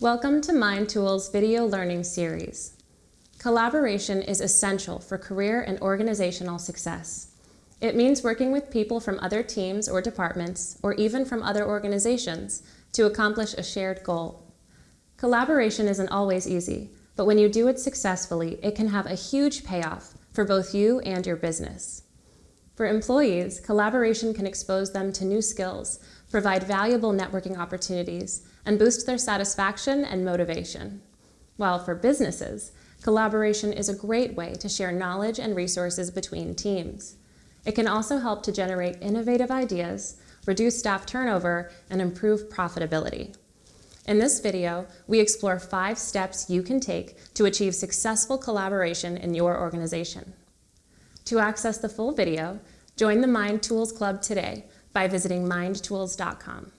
Welcome to MindTools video learning series. Collaboration is essential for career and organizational success. It means working with people from other teams or departments, or even from other organizations, to accomplish a shared goal. Collaboration isn't always easy, but when you do it successfully, it can have a huge payoff for both you and your business. For employees, collaboration can expose them to new skills, provide valuable networking opportunities, and boost their satisfaction and motivation. While for businesses, collaboration is a great way to share knowledge and resources between teams. It can also help to generate innovative ideas, reduce staff turnover, and improve profitability. In this video, we explore five steps you can take to achieve successful collaboration in your organization. To access the full video, join the Mind Tools Club today by visiting mindtools.com.